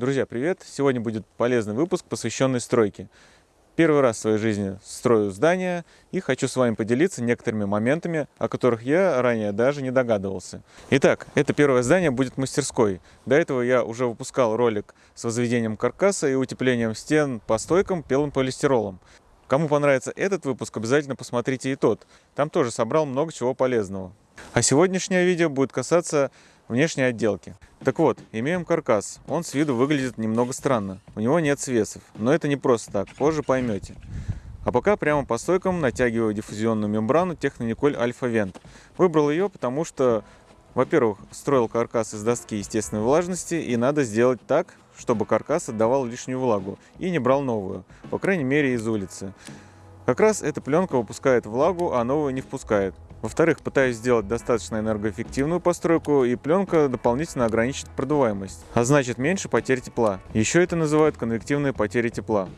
Друзья, привет! Сегодня будет полезный выпуск, посвященный стройке. Первый раз в своей жизни строю здание и хочу с вами поделиться некоторыми моментами, о которых я ранее даже не догадывался. Итак, это первое здание будет мастерской. До этого я уже выпускал ролик с возведением каркаса и утеплением стен по стойкам белым полистиролом. Кому понравится этот выпуск, обязательно посмотрите и тот. Там тоже собрал много чего полезного. А сегодняшнее видео будет касаться внешней отделки. Так вот, имеем каркас. Он с виду выглядит немного странно. У него нет свесов. Но это не просто так, позже поймете. А пока прямо по стойкам натягиваю диффузионную мембрану Технониколь Альфа Вент. Выбрал ее, потому что, во-первых, строил каркас из доски естественной влажности, и надо сделать так, чтобы каркас отдавал лишнюю влагу и не брал новую, по крайней мере из улицы. Как раз эта пленка выпускает влагу, а новую не впускает. Во-вторых, пытаюсь сделать достаточно энергоэффективную постройку, и пленка дополнительно ограничит продуваемость, а значит меньше потерь тепла. Еще это называют конвективные потери тепла.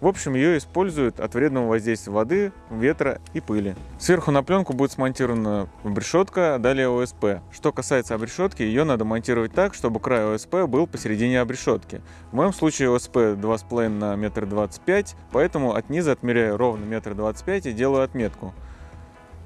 В общем, ее используют от вредного воздействия воды, ветра и пыли. Сверху на пленку будет смонтирована обрешетка, далее ОСП. Что касается обрешетки, ее надо монтировать так, чтобы край ОСП был посередине обрешетки. В моем случае ОСП 2,5 на 1,25 м, поэтому от низа отмеряю ровно 1,25 м и делаю отметку.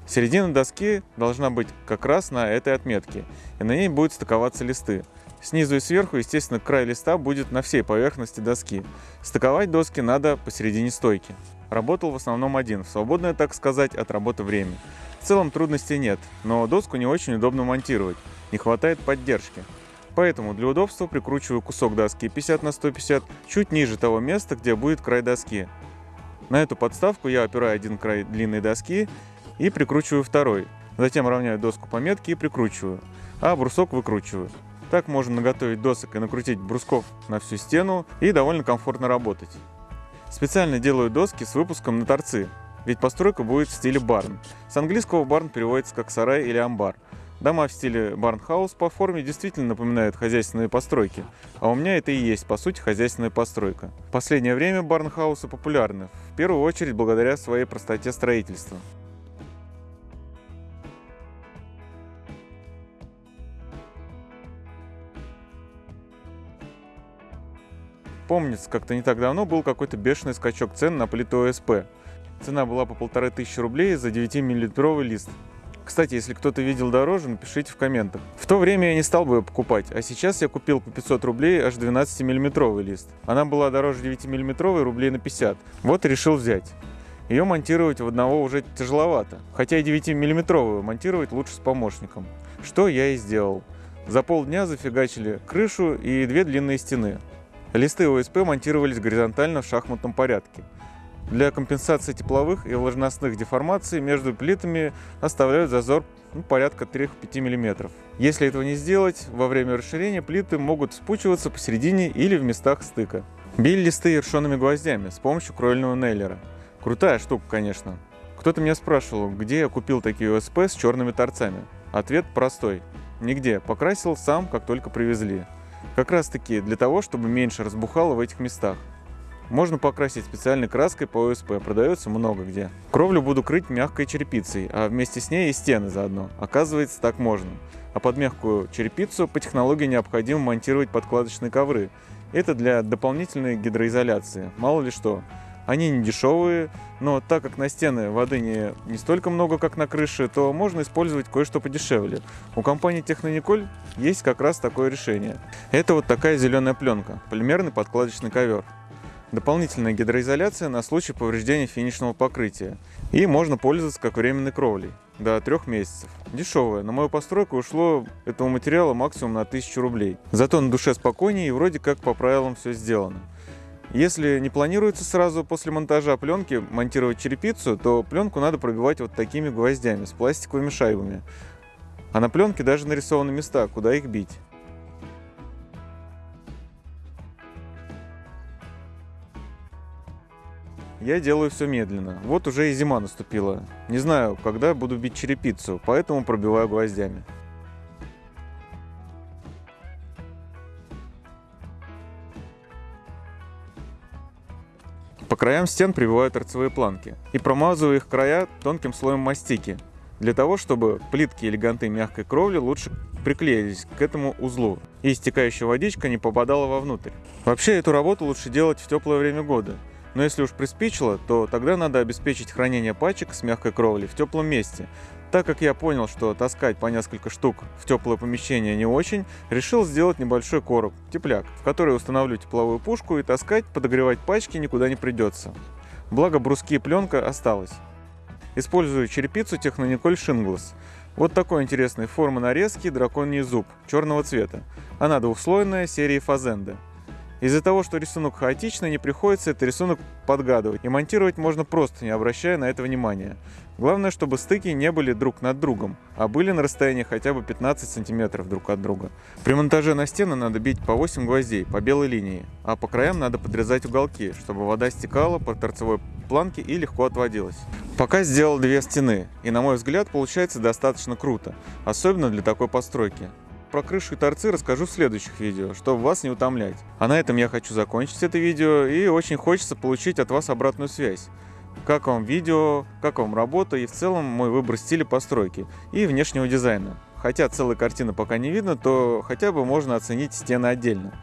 Середина доски должна быть как раз на этой отметке, и на ней будут стыковаться листы. Снизу и сверху, естественно, край листа будет на всей поверхности доски. Стыковать доски надо посередине стойки. Работал в основном один, в свободное, так сказать, от работы время. В целом трудностей нет, но доску не очень удобно монтировать, не хватает поддержки. Поэтому для удобства прикручиваю кусок доски 50 на 150 чуть ниже того места, где будет край доски. На эту подставку я опираю один край длинной доски и прикручиваю второй. Затем равняю доску по метке и прикручиваю, а брусок выкручиваю. Так можно наготовить досок и накрутить брусков на всю стену и довольно комфортно работать. Специально делаю доски с выпуском на торцы, ведь постройка будет в стиле барн. С английского барн переводится как сарай или амбар. Дома в стиле барнхаус по форме действительно напоминают хозяйственные постройки, а у меня это и есть, по сути, хозяйственная постройка. В последнее время барнхаусы популярны, в первую очередь благодаря своей простоте строительства. Помнится, как-то не так давно был какой-то бешеный скачок цен на плиту ОСП. Цена была по полторы тысячи рублей за 9-миллилитровый лист. Кстати, если кто-то видел дороже, напишите в комментах. В то время я не стал бы ее покупать, а сейчас я купил по 500 рублей аж 12-миллиметровый лист. Она была дороже 9-миллиметровой рублей на 50. Вот решил взять. Ее монтировать в одного уже тяжеловато, хотя и 9-миллиметровую монтировать лучше с помощником. Что я и сделал. За полдня зафигачили крышу и две длинные стены. Листы ОСП монтировались горизонтально в шахматном порядке. Для компенсации тепловых и влажностных деформаций между плитами оставляют зазор ну, порядка 3-5 мм. Если этого не сделать, во время расширения плиты могут спучиваться посередине или в местах стыка. Били листы ершонными гвоздями с помощью кровельного нейлера. Крутая штука, конечно. Кто-то меня спрашивал, где я купил такие ОСП с черными торцами. Ответ простой. Нигде. Покрасил сам, как только привезли. Как раз таки для того, чтобы меньше разбухало в этих местах. Можно покрасить специальной краской по ОСП, продается много где. Кровлю буду крыть мягкой черепицей, а вместе с ней и стены заодно. Оказывается, так можно. А под мягкую черепицу по технологии необходимо монтировать подкладочные ковры. Это для дополнительной гидроизоляции, мало ли что. Они не дешевые, но так как на стены воды не, не столько много, как на крыше, то можно использовать кое-что подешевле. У компании Технониколь есть как раз такое решение. Это вот такая зеленая пленка, полимерный подкладочный ковер. Дополнительная гидроизоляция на случай повреждения финишного покрытия. И можно пользоваться как временной кровлей до трех месяцев. Дешевая. На мою постройку ушло этого материала максимум на 1000 рублей. Зато на душе спокойнее и вроде как по правилам все сделано. Если не планируется сразу после монтажа пленки монтировать черепицу, то пленку надо пробивать вот такими гвоздями с пластиковыми шайбами. А на пленке даже нарисованы места, куда их бить. Я делаю все медленно. Вот уже и зима наступила. Не знаю, когда буду бить черепицу, поэтому пробиваю гвоздями. Краям стен прибиваю торцевые планки и промазываю их края тонким слоем мастики, для того, чтобы плитки или ганты мягкой кровли лучше приклеились к этому узлу, и истекающая водичка не попадала вовнутрь. Вообще эту работу лучше делать в теплое время года, но если уж приспичило, то тогда надо обеспечить хранение пачек с мягкой кровлей в теплом месте. Так как я понял, что таскать по несколько штук в теплое помещение не очень, решил сделать небольшой короб, тепляк, в который установлю тепловую пушку и таскать, подогревать пачки никуда не придется. Благо бруски и пленка осталась. Использую черепицу Технониколь Шинглас. Вот такой интересной формы нарезки драконий зуб черного цвета. Она двухслойная серии Фазенда. Из-за того, что рисунок хаотичный, не приходится этот рисунок подгадывать, и монтировать можно просто, не обращая на это внимания. Главное, чтобы стыки не были друг над другом, а были на расстоянии хотя бы 15 сантиметров друг от друга. При монтаже на стены надо бить по 8 гвоздей по белой линии, а по краям надо подрезать уголки, чтобы вода стекала по торцевой планке и легко отводилась. Пока сделал две стены, и на мой взгляд получается достаточно круто, особенно для такой постройки. Про крышу и торцы расскажу в следующих видео, чтобы вас не утомлять. А на этом я хочу закончить это видео и очень хочется получить от вас обратную связь. Как вам видео, как вам работа и в целом мой выбор стиля постройки и внешнего дизайна. Хотя целой картины пока не видно, то хотя бы можно оценить стены отдельно.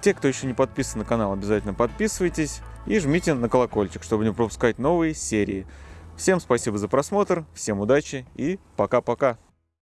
Те, кто еще не подписан на канал, обязательно подписывайтесь и жмите на колокольчик, чтобы не пропускать новые серии. Всем спасибо за просмотр, всем удачи и пока-пока.